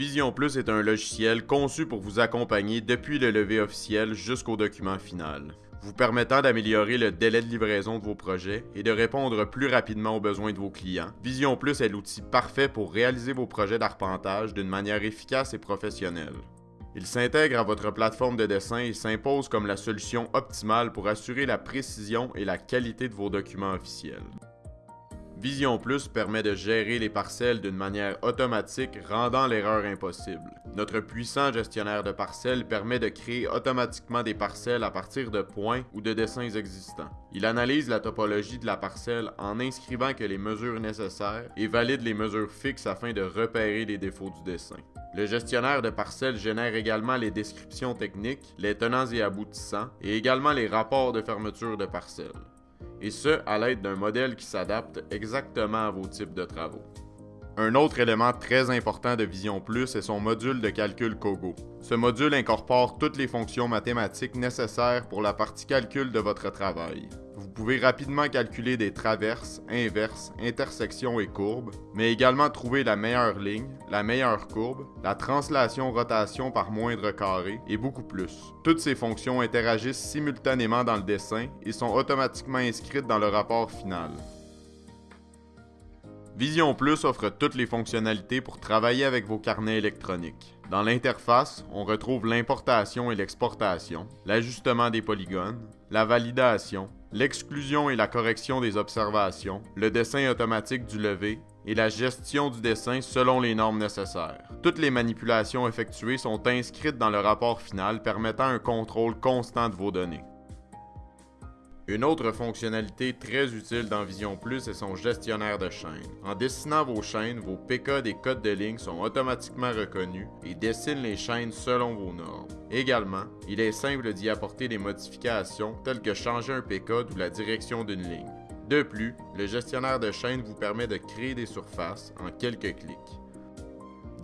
Vision Plus est un logiciel conçu pour vous accompagner depuis le lever officiel jusqu'au document final, vous permettant d'améliorer le délai de livraison de vos projets et de répondre plus rapidement aux besoins de vos clients. Vision Plus est l'outil parfait pour réaliser vos projets d'arpentage d'une manière efficace et professionnelle. Il s'intègre à votre plateforme de dessin et s'impose comme la solution optimale pour assurer la précision et la qualité de vos documents officiels. Vision Plus permet de gérer les parcelles d'une manière automatique, rendant l'erreur impossible. Notre puissant gestionnaire de parcelles permet de créer automatiquement des parcelles à partir de points ou de dessins existants. Il analyse la topologie de la parcelle en inscrivant que les mesures nécessaires et valide les mesures fixes afin de repérer les défauts du dessin. Le gestionnaire de parcelles génère également les descriptions techniques, les tenants et aboutissants, et également les rapports de fermeture de parcelles et ce, à l'aide d'un modèle qui s'adapte exactement à vos types de travaux. Un autre élément très important de Vision Plus est son module de calcul Kogo. Ce module incorpore toutes les fonctions mathématiques nécessaires pour la partie calcul de votre travail. Vous pouvez rapidement calculer des traverses, inverses, intersections et courbes, mais également trouver la meilleure ligne, la meilleure courbe, la translation rotation par moindre carré et beaucoup plus. Toutes ces fonctions interagissent simultanément dans le dessin et sont automatiquement inscrites dans le rapport final. Vision Plus offre toutes les fonctionnalités pour travailler avec vos carnets électroniques. Dans l'interface, on retrouve l'importation et l'exportation, l'ajustement des polygones, la validation, l'exclusion et la correction des observations, le dessin automatique du levé et la gestion du dessin selon les normes nécessaires. Toutes les manipulations effectuées sont inscrites dans le rapport final permettant un contrôle constant de vos données. Une autre fonctionnalité très utile dans Vision Plus est son gestionnaire de chaînes. En dessinant vos chaînes, vos PK des codes de ligne sont automatiquement reconnus et dessinent les chaînes selon vos normes. Également, il est simple d'y apporter des modifications telles que changer un PK ou la direction d'une ligne. De plus, le gestionnaire de chaînes vous permet de créer des surfaces en quelques clics.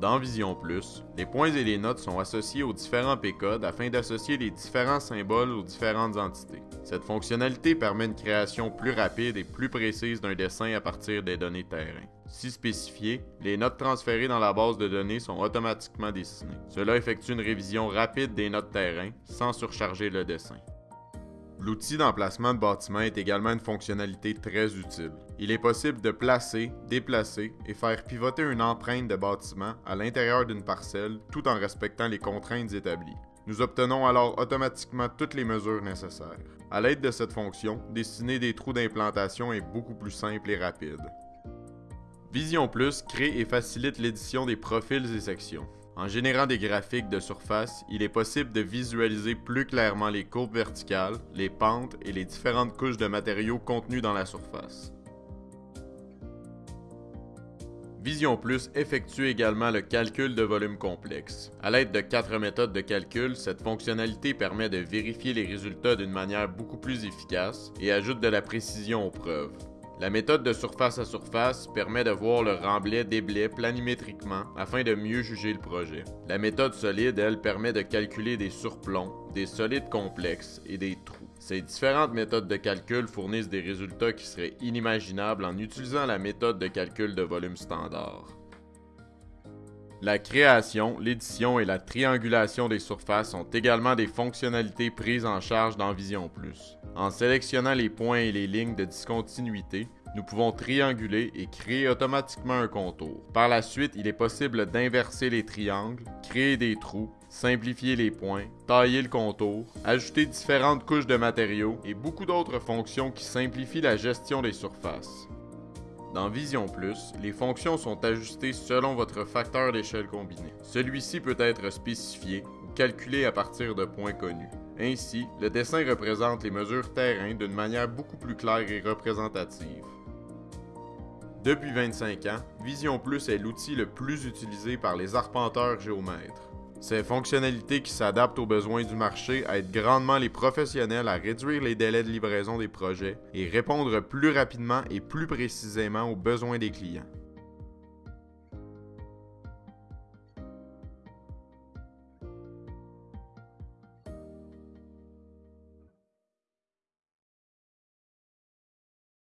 Dans Vision Plus, les points et les notes sont associés aux différents P-codes afin d'associer les différents symboles aux différentes entités. Cette fonctionnalité permet une création plus rapide et plus précise d'un dessin à partir des données terrain. Si spécifié, les notes transférées dans la base de données sont automatiquement dessinées. Cela effectue une révision rapide des notes terrain sans surcharger le dessin. L'outil d'emplacement de bâtiment est également une fonctionnalité très utile. Il est possible de placer, déplacer et faire pivoter une empreinte de bâtiment à l'intérieur d'une parcelle tout en respectant les contraintes établies. Nous obtenons alors automatiquement toutes les mesures nécessaires. À l'aide de cette fonction, dessiner des trous d'implantation est beaucoup plus simple et rapide. Vision Plus crée et facilite l'édition des profils et sections. En générant des graphiques de surface, il est possible de visualiser plus clairement les courbes verticales, les pentes et les différentes couches de matériaux contenus dans la surface. Vision Plus effectue également le calcul de volume complexe. À l'aide de quatre méthodes de calcul, cette fonctionnalité permet de vérifier les résultats d'une manière beaucoup plus efficace et ajoute de la précision aux preuves. La méthode de surface à surface permet de voir le remblai blés planimétriquement afin de mieux juger le projet. La méthode solide, elle, permet de calculer des surplombs, des solides complexes et des trous. Ces différentes méthodes de calcul fournissent des résultats qui seraient inimaginables en utilisant la méthode de calcul de volume standard. La création, l'édition et la triangulation des surfaces sont également des fonctionnalités prises en charge dans Vision Plus. En sélectionnant les points et les lignes de discontinuité, nous pouvons trianguler et créer automatiquement un contour. Par la suite, il est possible d'inverser les triangles, créer des trous, simplifier les points, tailler le contour, ajouter différentes couches de matériaux et beaucoup d'autres fonctions qui simplifient la gestion des surfaces. Dans Vision Plus, les fonctions sont ajustées selon votre facteur d'échelle combiné. Celui-ci peut être spécifié ou calculé à partir de points connus. Ainsi, le dessin représente les mesures terrain d'une manière beaucoup plus claire et représentative. Depuis 25 ans, Vision Plus est l'outil le plus utilisé par les arpenteurs géomètres. Ces fonctionnalités qui s'adaptent aux besoins du marché aident grandement les professionnels à réduire les délais de livraison des projets et répondre plus rapidement et plus précisément aux besoins des clients.